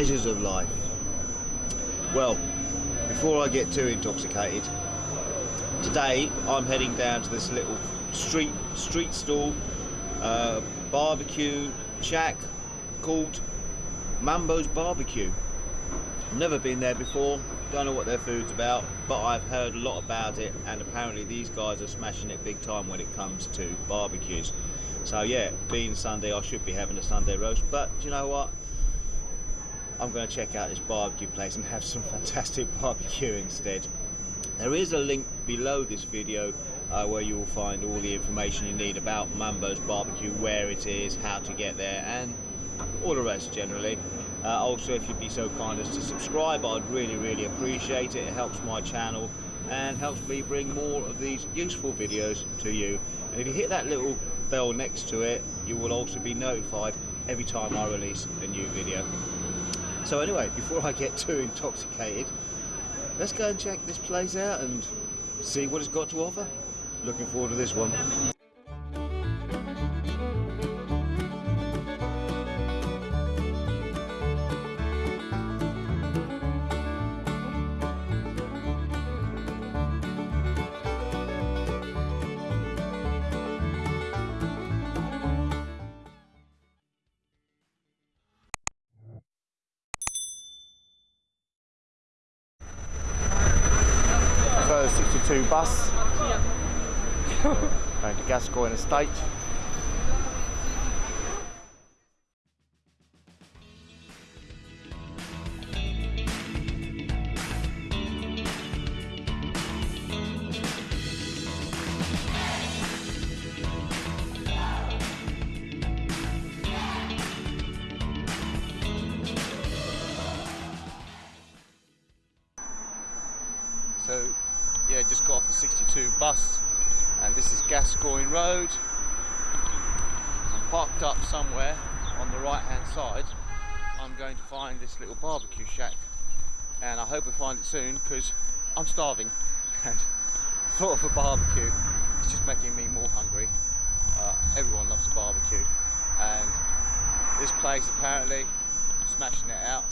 pleasures of life. Well, before I get too intoxicated, today I'm heading down to this little street street stall uh, barbecue shack called Mambo's Barbecue. Never been there before, don't know what their food's about, but I've heard a lot about it and apparently these guys are smashing it big time when it comes to barbecues. So yeah, being Sunday I should be having a Sunday roast, but you know what? I'm going to check out this barbecue place and have some fantastic barbecue instead. There is a link below this video uh, where you will find all the information you need about Mambo's Barbecue, where it is, how to get there and all the rest generally. Uh, also if you'd be so kind as to subscribe I'd really really appreciate it. It helps my channel and helps me bring more of these useful videos to you. And if you hit that little bell next to it you will also be notified every time I release a new video. So anyway, before I get too intoxicated, let's go and check this place out and see what it's got to offer. Looking forward to this one. 62 bus. Going to Gascoigne Estate. I'm going to find this little barbecue shack and I hope I find it soon because I'm starving. And thought of a barbecue it's just making me more hungry. Uh, everyone loves a barbecue. And this place apparently smashing it out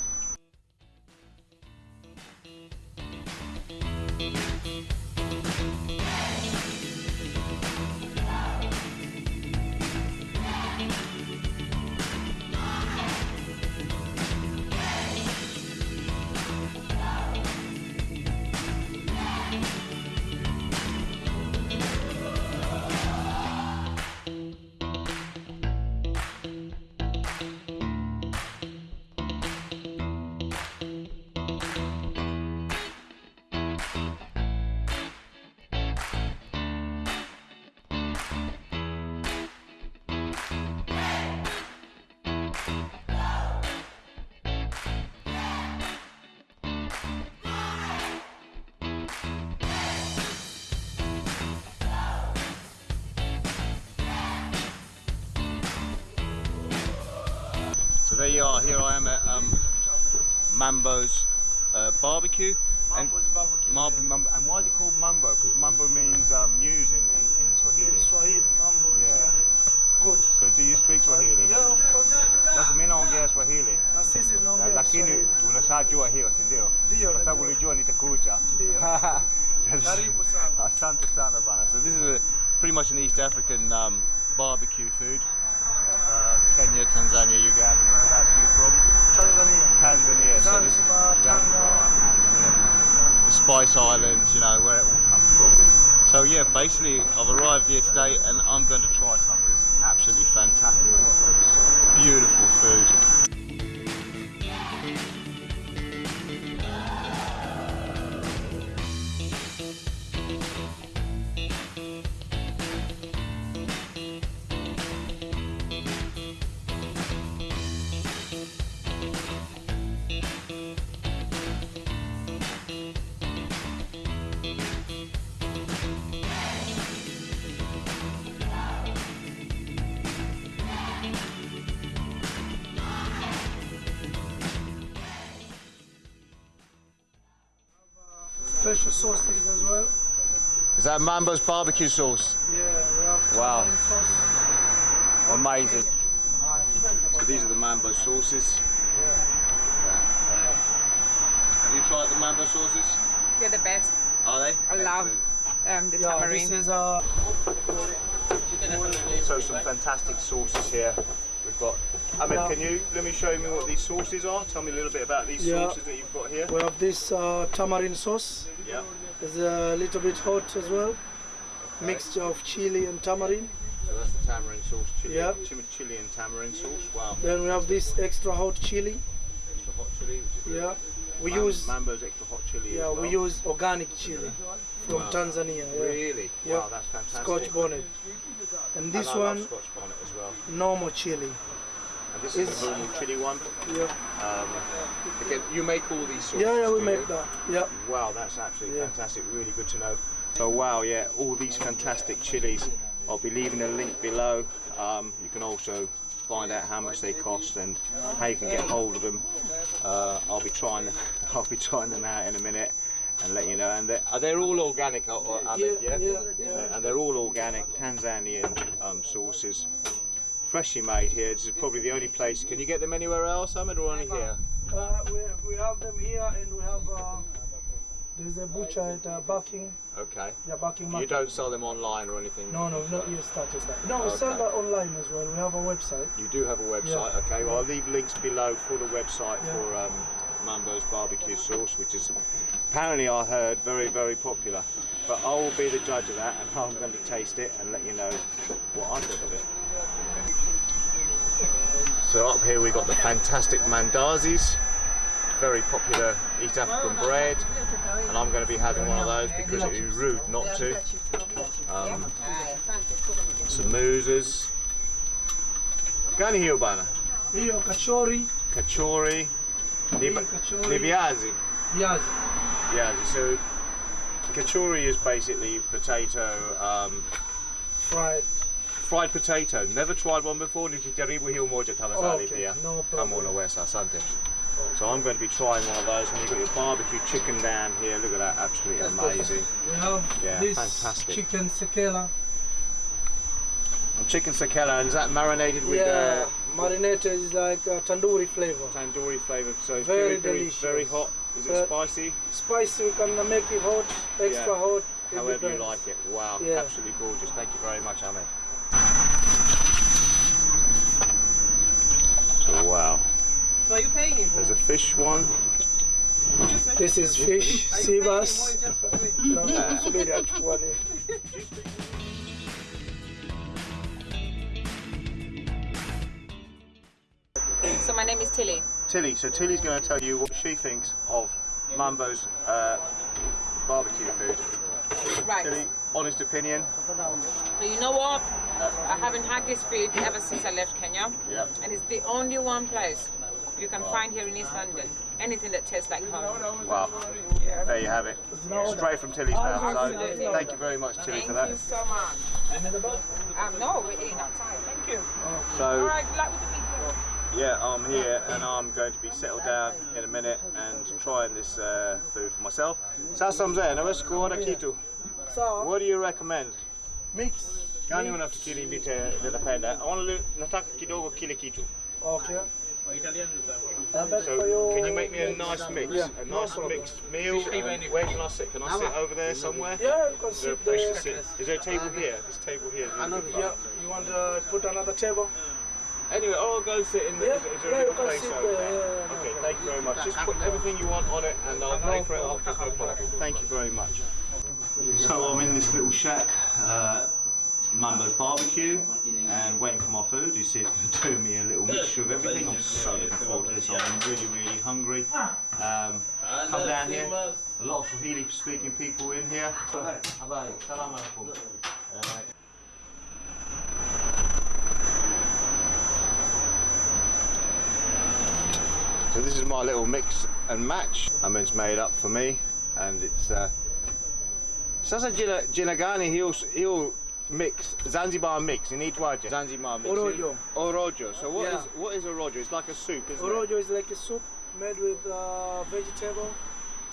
there you are, here I am at um, Mambo's uh, barbecue. And, Mambo's barbecue. Mar- Mambo- and why is it called Mambo? Because Mambo means um, news in, in, in Swahili. In Swahili, mambo is Yeah. uh, good. So do you speak Swahili? Yeah, of course. Sasa mimi naongea Swahili. Na sisi tunaongea lakini unashajua hiyo si ndio? Ndio, Kwa sababu ulijua nitakuja. Ndio. So this is- Karibu sana. Asante sana bana. So this is a, pretty much an East African um, barbecue food. Uh, Kenya, Tanzania, Uganda. Whereabouts are you from? Tanzania. Tanzania. So this- Tanga. yeah. The Spice Islands, you know, where it all comes from. So yeah, basically I've arrived here today and I'm going to try some of this absolutely fantastic, beautiful food. Special sauces as well. Is that Mambo's barbecue sauce? Yeah, we have Wow. tamarind sauce. Amazing. So these are the Mambo sauces. Yeah. Have you tried the mambo sauces? They're the best. Are they? I love um, the Yeah, this is uh, So some fantastic sauces here. We've got. Ahmed, can you let me show me what these sauces are? Tell me a little bit about these Yeah. sauces that you've got here. we have this uh, tamarind sauce. Yeah. It's a little bit hot as well. Mixture of chili and tamarind. So that's the tamarind sauce, chili, Yeah. chili, chili and tamarind sauce. Wow. Then we have this extra hot chili. Extra hot chili. Which is Yeah. We Mam- use Mambo's extra hot chili. yeah as well. we use organic chili from Wow. Tanzania. Yeah. Really? Yeah. Wow, that's fantastic. Scotch bonnet. And And this love one Scotch bonnet as well. normal chili. And this is Is- the normal chili one. Yeah. Um, again, you make all these sauces. Yeah, yeah, we make you? that. Yeah. Wow, that's absolutely Yeah. fantastic. Really good to know. So wow, yeah, all these fantastic chilies. I'll be leaving a link below. Um, you can also find out how much they cost and how you can get hold of them. Uh, I'll be trying, I'll be trying them out in a minute and let you know. And they're, are they all organic, uh, uh, Yeah, yeah? yeah, yeah. And they're all organic Tanzanian um, sauces, freshly made here. This is probably the only place. Can you get them anywhere else, Ahmed, or only here? Uh, we, we have them here and we have uh, there's a butcher at uh, Barking. Okay. Yeah, Barking You don't sell them online or anything? No, no, not yet started that. No, we sell that online as well. We have a website. You do have a website, Yeah. okay? Well, I'll leave links below for the website Yeah. for um, Mambo's barbecue sauce, which is apparently I heard very, very popular. But I will be the judge of that, and I'm going to taste it and let you know what I think of it. So up here we've got the fantastic mandazis, very popular East African bread, and I'm going to be having one of those because it would be rude not to. Um, some mousers. Gani hiyo bana? Hiyo kachori, Kachori, ni, ni kachori, viazi. viazi. Viazi. So kachori is basically potato, um, Fried. fried potato. Never tried one before. Nitajaribu hiyo moja tafadhali Okay, pia. no Kama problem. unaweza, asante. So I'm going to be trying one of those. And you've got your barbecue chicken down here. Look at that, absolutely amazing. We have Yeah, this fantastic. chicken sekela. Chicken sakela, and is that marinated with yeah, uh, marinated is like a tandoori flavor. tandoori flavour? So it's Very very, very, delicious. very hot. Is it Uh, spicy? Spicy, we can make it hot, extra Yeah. hot. However you like it. Wow, Yeah. absolutely gorgeous. Thank you very much, Ahmed. Wow. So are you paying him? There's a fish one. This is fish, Are sea paying him or bass. it's just for free? No, subiri achukua ni- So my name is Tilly. Tilly. So Tilly's going to tell you what she thinks of Mambo's uh, barbecue food. Right. Tilly, honest opinion. So you know what? I haven't had this food ever since I left Kenya. Yeah. And it's the only one place you can find here in East London. Anything that tastes like home. Wow. There you have it. Straight from Tilly's mouth. So thank you very much, Tilly, Thank for that. you so much. Um, no, we're eating outside. Thank you. So right, good luck with the video. yeah, I'm here and I'm going to be settled down in a minute and trying this uh, food for myself. Sasa mzee, naweza kuona kitu. Sawa, What do you recommend? mix. Gani unafikiri nita- nitapenda? I wanna li- nataka kidogo kile kitu. Okay. And that's So can you make me a nice mix? Yeah, a nice problem. mixed meal. And where can I sit? Can I sit over there somewhere? Yeah, you can Is there a sit place there. to sit? Is there a table here? This table here. really. Yeah, you want to put another table? Anyway, I'll go sit in the. Yeah, is, is there yeah, a you little can place sit over there, there? yeah, yeah, no okay, problem. thank you very much. Just put everything you want on it, and I'll pay for it after. No problem. Thank you very much. So I'm in this little shack, uh, Mambo's barbecue, and waiting for my food. He said he's going to do me a little mixture of everything. I'm so looking forward to this. I'm really, really hungry. Um, come down here. A lot of Swahili speaking people in here. Habari, salam alaikum. So this is my little mix and match. I mean, it's made up for me, and it's. Uh, Sasa jina, he'll, hiyo hiyo mix Zanzibar mix inaitwaje? Zanzibar mix. Orojo. Orojo. So what is Yeah. what is orojo? It's like a soup, isn't it? Orojo is like a soup made with uh, vegetable,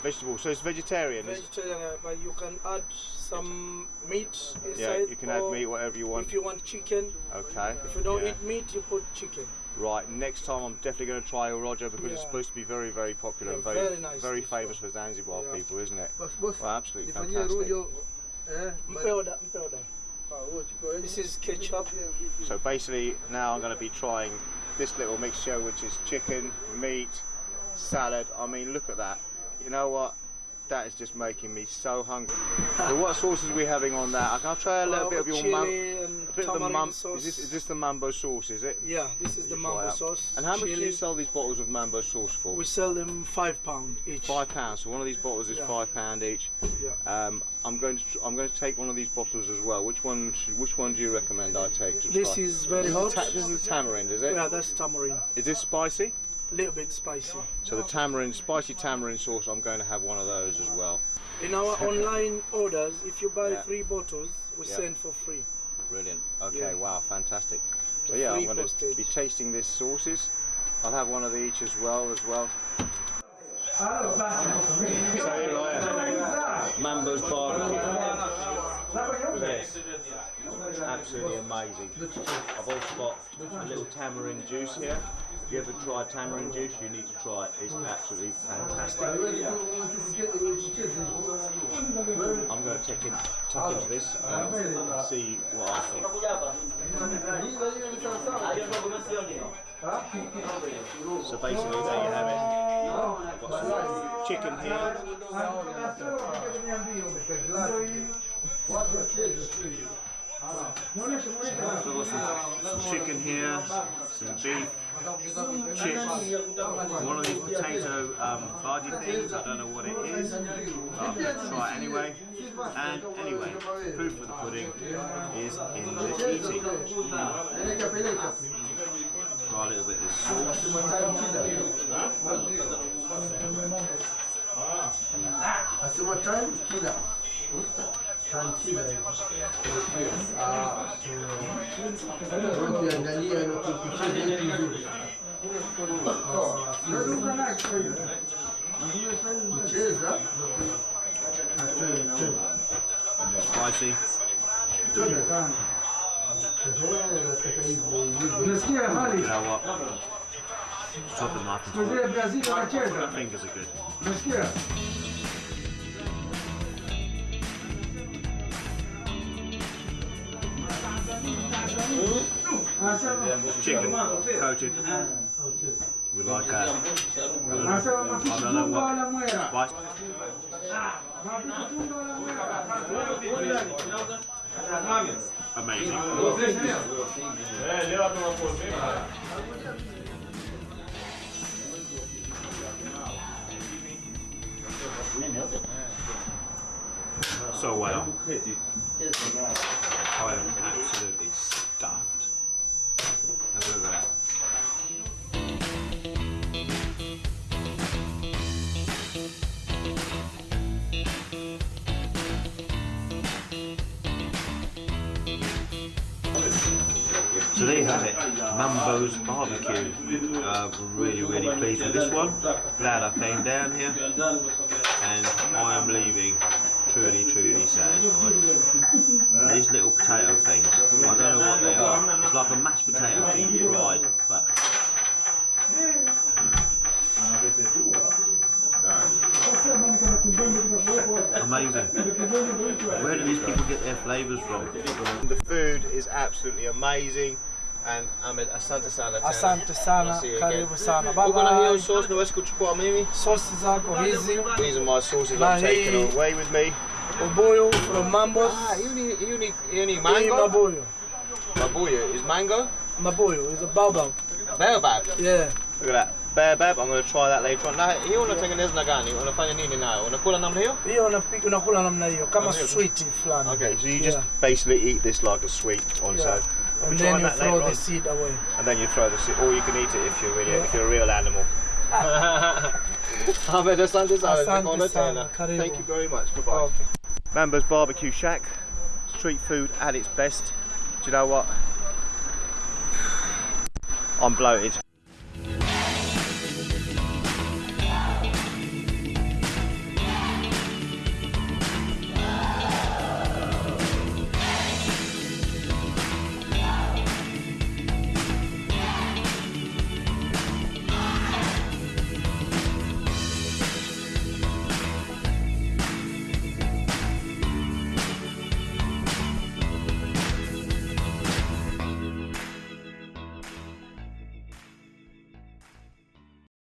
Vegetable. So it's vegetarian. It's- vegetarian, uh, but you can add some meat inside. yeah, you can add meat whatever you want. If you want chicken, Okay. if you don't yeah. eat meat, you put chicken. Right, next time I'm definitely going to try Orojo because it's supposed to be very, very popular and very, very nice very famous for Zanzibar Yeah. people, isn't it? Boss, boss, Well, absolutely fantastic. rojo. Eh, This is ketchup. So basically, now I'm going to be trying this little mixture, which is chicken, meat, salad. I mean, look at that. You know what? That is just making me so hungry. so what sauces are we having on that? I'll try a little Uh, bit of your mum. A bit of the mum. sauce. Is this, is this the mambo sauce? Is it? Yeah, this is the mambo sauce. And how much do you sell these bottles of mambo sauce for? We sell them five pound each. Five pounds. So one of these bottles is Yeah. five pound each. Yeah. Um, I'm going to I'm going to take one of these bottles as well. Which one? should- Which one do you recommend I take to This try? is very This hot. is, this is tamarind, is it? Yeah, that's tamarind. Is this spicy? A little bit spicy. So the tamarind, spicy tamarind sauce. I'm going to have one of those as well. In our online orders, if you buy Yeah. three bottles, we Yeah. send for free. Brilliant. Okay. Yeah. Wow. Fantastic. So The yeah, I'm going to be tasting these sauces. I'll have one of each as well as well. So here I am. Mambo's barbecue. Look at this. It's absolutely amazing. I've also got a little tamarind juice here. If you ever tried tamarind juice, you need to try it. It's absolutely fantastic. I'm going to take in, tuck into this and see what I think. So basically, there you have it. I've got some chicken here. So some, some chicken here, some beef, chips, one of these potato um, bhaji things. I don't know what it is, but to try it anyway. And anyway, proof of the pudding is in the eating. Try a little bit of this sauce. Asema time killer. Time killer. Ah, so ukiangalia na kukucheza vizuri. Kucheza na tena tena. Spicy. Ehe, nataka hivyo hivyo. Nasikia hali You know what? Top of the muffin. mzee Brazil anacheza. Fingers are good. Nasikia anasema Chicken coated. We like that. mapishi tunga wala mwera. Spice. Amazing. So well. I am absolutely So there you have it, Mambo's Barbecue. Uh, really, really pleased with this one. Glad I came down here, and I am leaving truly, truly satisfied. These little potato things, I don't know what they are. It's like a mashed potato deep fried, but amazing. Where do these people get their flavours from? The food is absolutely amazing. And Ahmed, asante sana tena. Asante sana, I'll see you again. karibu sana. Bye Uko na hiyo bye. sauce naweza kuchukua mimi? Sosi zako hizi, These are my sauces I'm taking away with me. ubuyu from Mambos. Ah, you need, you need, you need Hii mango? mabuyu. Mabuya is mango? Mabuyu is a baobab. Baobab. Yeah. Look at that. Baobab, I'm going to try that later on. Na hiyo unatengeneza na gani? Unafanya nini nayo? Unakula namna hiyo? Hiyo unapika unakula namna hiyo kama Namna hiyo. sweet fulani. Okay, so you just basically eat this like a sweet on Yeah. so. We'll And then you throw the on. seed away. And then you throw the seed, or you can eat it if you're really, Yeah. if you're a real animal. Ah. Ahmed, asante sana. Asante Tunakuona sana. Thank you very much. Bye-bye. Oh, okay. Mambo's Barbecue Shack, street food at its best. Do you know what? I'm bloated.